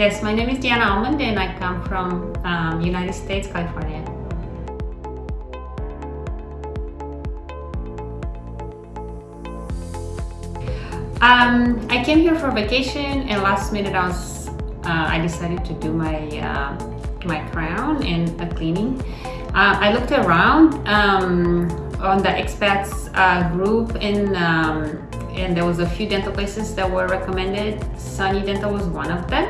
Yes, my name is Diana Almond and I come from um, United States, California. Um, I came here for vacation and last minute I was uh, I decided to do my uh, my crown and a cleaning. Uh, I looked around um, on the expats uh, group in um, and there was a few dental places that were recommended. Sunny Dental was one of them.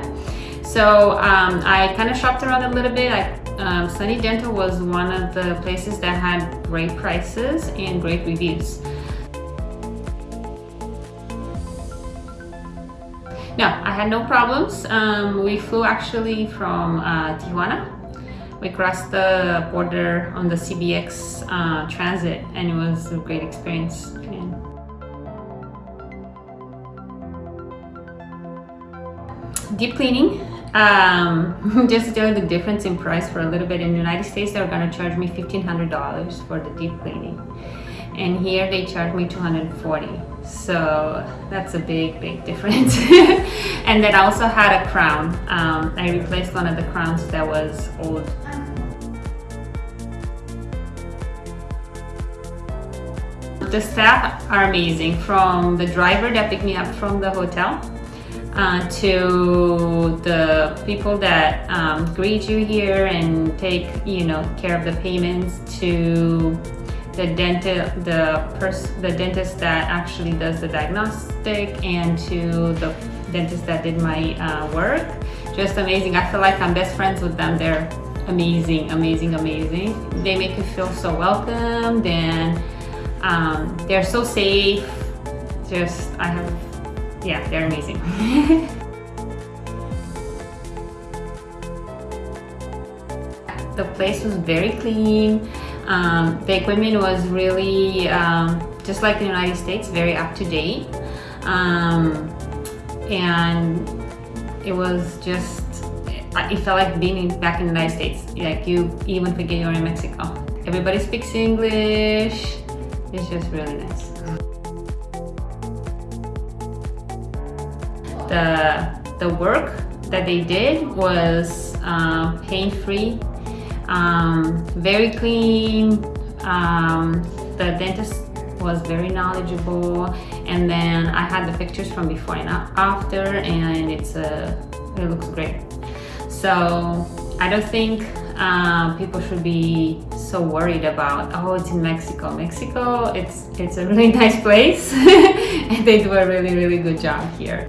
So um, I kind of shopped around a little bit. I, um, Sunny Dental was one of the places that had great prices and great reviews. No, I had no problems. Um, we flew actually from uh, Tijuana. We crossed the border on the CBX uh, transit and it was a great experience. deep cleaning um, just to tell the difference in price for a little bit in the United States they're gonna charge me $1,500 for the deep cleaning. And here they charge me 240 so that's a big big difference. And then I also had a crown. Um, I replaced one of the crowns that was old. The staff are amazing from the driver that picked me up from the hotel uh, to the people that um, greet you here and take you know care of the payments to the dentist the person the dentist that actually does the diagnostic and to the dentist that did my uh, work. Just amazing. I feel like I'm best friends with them. They're amazing amazing amazing. They make you feel so welcome. And um, they're so safe. Just I have yeah, they're amazing. the place was very clean. Um, the equipment was really, um, just like the United States, very up to date. Um, and it was just, it felt like being back in the United States. Like you even forget you're in Mexico. Everybody speaks English. It's just really nice. The, the work that they did was uh, pain-free, um, very clean. Um, the dentist was very knowledgeable and then I had the pictures from before and after and it's a, it looks great. So I don't think uh, people should be so worried about oh it's in Mexico Mexico it's it's a really nice place and they do a really really good job here